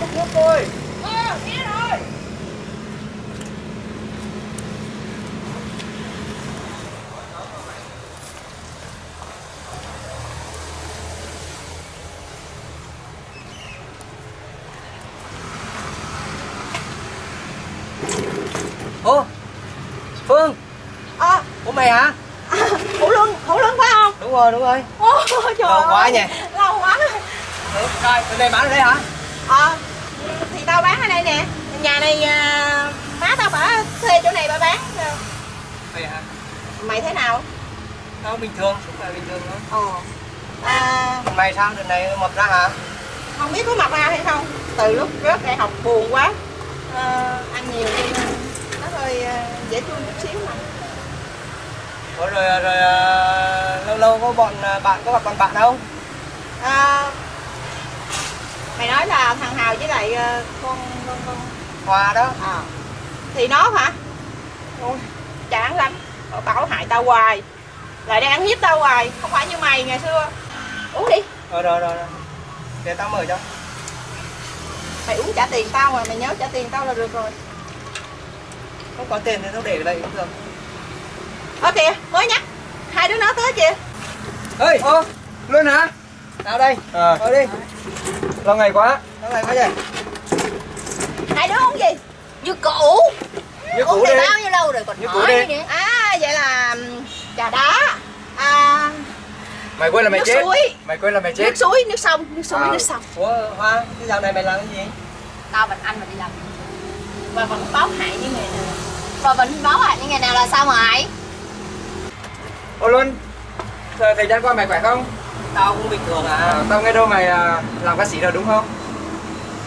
múc nước tôi Ờ, rồi. Ô Phương Ờ, Ủa mày hả à, Hữu Luân, Hữu Luân phải không? Đúng rồi đúng rồi Ôi trời Lâu quá nhỉ? Lâu quá. Rồi từ đây bán ở đây hả Ờ, thì tao bán ở đây nè. Nhà này à, má tao bả thuê chỗ này bà bán. Mày hả? Mày thế nào? Tao bình thường Cũng là bình thường thôi. Ờ. À, mày sao? Đợt này mập ra hả? Không biết có mập ra hay không. Từ lúc rớt đại học buồn quá. Ờ, ăn nhiều nên nó hơi ờ, dễ thương chút xíu mà. Ủa rồi rồi à, lâu lâu có bọn à, bạn có gặp bọn bạn không à, mày nói là thằng Hào với lại ờ, con con con Hòa đó. À, thì nó hả? Ôi, chán lắm. Bảo hại tao hoài. Lại đang hiếp tao hoài. Không phải như mày ngày xưa. Uống đi. Ờ rồi rồi rồi. Để tao mở cho. Mày uống trả tiền tao mà mày nhớ trả tiền tao là được rồi. Không có tiền thì tao để ở đây cũng được. Ơ kìa mới nhắc. Hai đứa nó tới kìa. Ê Ô Luôn hả Tao đây À, Ờ đi. Lâu ngày quá. Tao này quá vậy? Hai đứa uống gì? Như cũ. Như uống cũ này đi. bao nhiêu lâu rồi còn Như cũ hỏi đi. nữa. À vậy là ừm, trà đá. À, Mày quên là mày nước chết. suối. Mày quên là mày chết. nước suối nước sông nước suối À. nước sông. Ủa Hoa Cái dạo này mày làm cái gì? Tao và anh mà đi làm. Và vẫn báo hại như ngày nào. Và vẫn báo hại những ngày nào là sao mà ấy Ô Luân, thời gian qua mày khỏe không? Tao cũng bình thường à. À, tao nghe đâu mày à, làm ca sĩ rồi đúng không?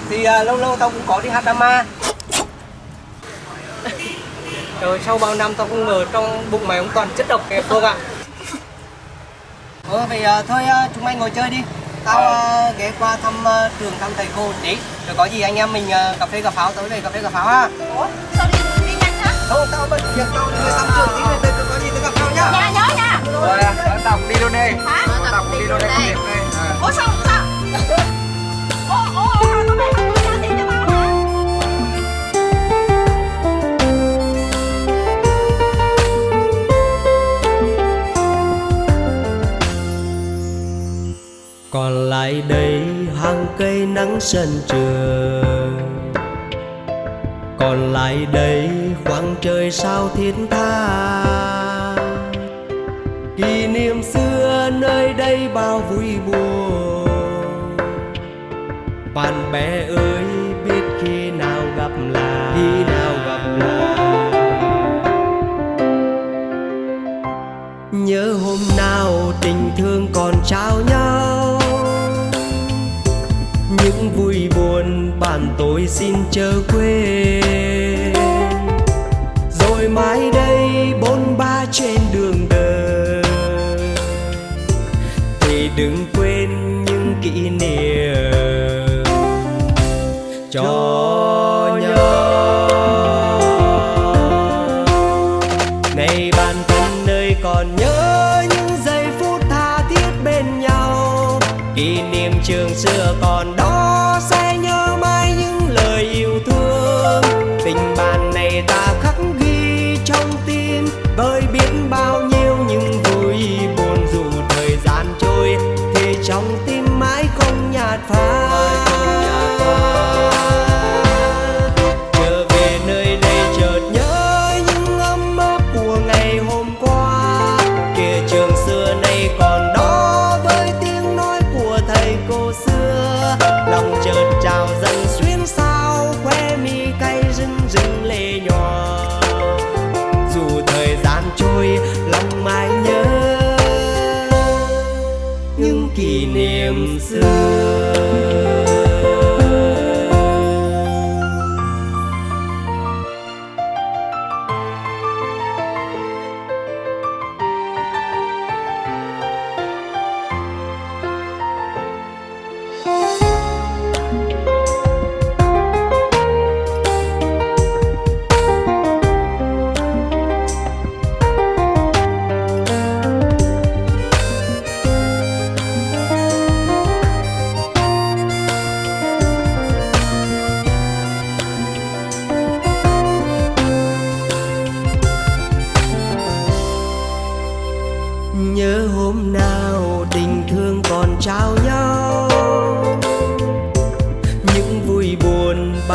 Thì à, lâu lâu tao cũng có đi hát drama. Trời sau bao năm tao không ngờ trong bụng mày cũng toàn chất độc kẹp Phương ạ. Ờ vậy à, thôi à, chúng mày ngồi chơi đi. Tao à, ghé qua thăm à, trường thăm thầy cô tí. Rồi có gì anh em mình à, cà phê cà pháo tới đây cà phê cà pháo ha. Ủa sao đi đi nhanh hả Không tao bận việc tao đi thăm trường tí rồi có gì tới gặp nhau nhá. Nhà nhớ. nha Rồi, tao cũng đi luôn đi. hả? Tao cũng đi luôn không kịp đây. Ủa sao sao? Ủa ủa ủa tao mày không trả tiền cho tao hả? Còn lại đây hàng cây nắng sân trường còn lại đây khoảng trời sao thiết tha xưa nơi đây bao vui buồn. Bạn bè ơi, biết khi nào gặp lại, khi nào gặp lại. Nhớ hôm nào tình thương còn trao nhau. Những vui buồn bạn tôi xin chớ quên. Rồi mai đây đừng quên những kỷ niệm cho nhau này bạn thân nơi còn nhớ những giây phút tha thiết bên nhau. Kỷ niệm trường xưa còn đó, sẽ nhớ mãi những lời yêu thương. Tình bạn niệm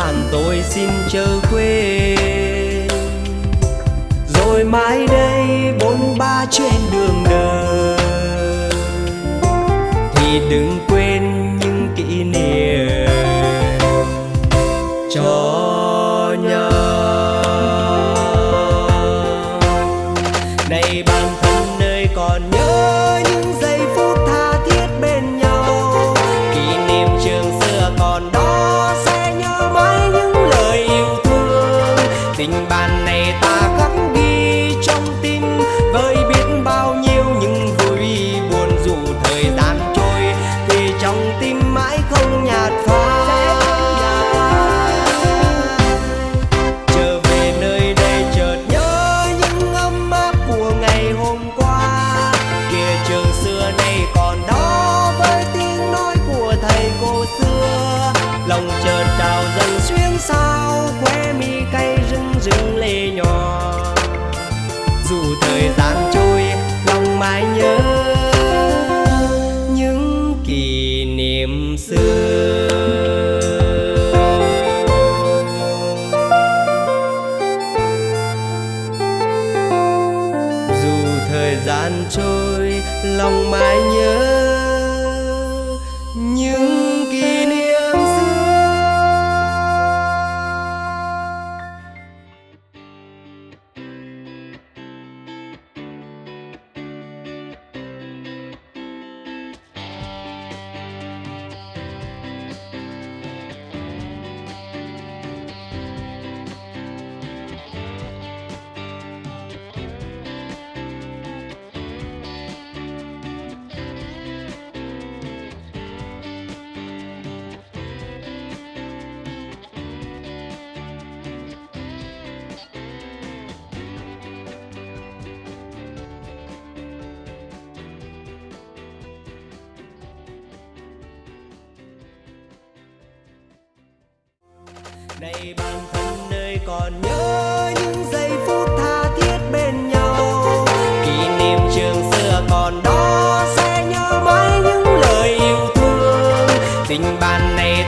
bạn, tôi xin chờ quên. Rồi mai đây, bốn ba trên đường đời, thì đừng quên xưa. Lòng chợt trào dần xuyên sao khóe mi cay rưng rưng lệ nhỏ dù thời gian trôi, lòng mãi nhớ này bản thân nơi còn nhớ những giây phút tha thiết bên nhau. Kỷ niệm trường xưa còn đó sẽ nhớ mãi những lời yêu thương. Tình bạn này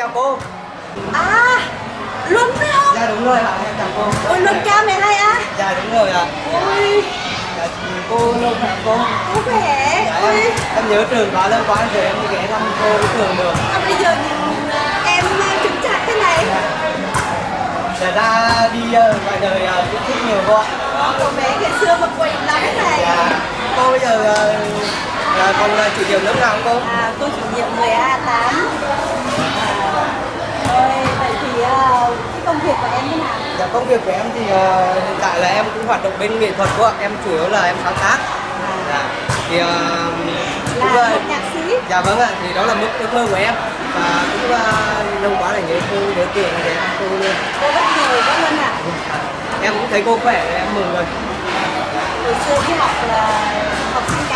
chào cô. À Luân phải không? dạ đúng rồi ạ em chào cô. Ôi Luân cha mẹ hay á. Dạ đúng rồi ạ. Ôi. Dạ, cô lâu hả cô? Cô khỏe. Dạ, Ôi. em, em nhớ trường quá lâu quá rồi em ghé thăm cô cái trường được. À, Bây giờ nhìn em chứng chặt thế này. Để ra đi ờ, ngoài đời ờ, cũng thích nhiều cô ạ. Cậu bé ngày xưa mà quậy lắm thế này. Dạ. Cô bây giờ ờ, ờ, còn chủ nhiệm lớp nào không cô? À cô chủ nhiệm 10A8 Ôi cái công việc của em thế nào? dạ công việc của em thì ờ, hiện tại là em cũng hoạt động bên nghệ thuật cô ạ. Em chủ yếu là em sáng tác. Dạ. Thì cũng Là là nhạc sĩ? Dạ vâng ạ. Thì đó là mức ước mơ của em. Và cũng uh, lâu quá là nhớ cô nhớ tiền để em cô luôn. Cô bất ngờ quá Luân ạ. Em cũng thấy cô khỏe em mừng rồi. Hồi xưa đi học là học sinh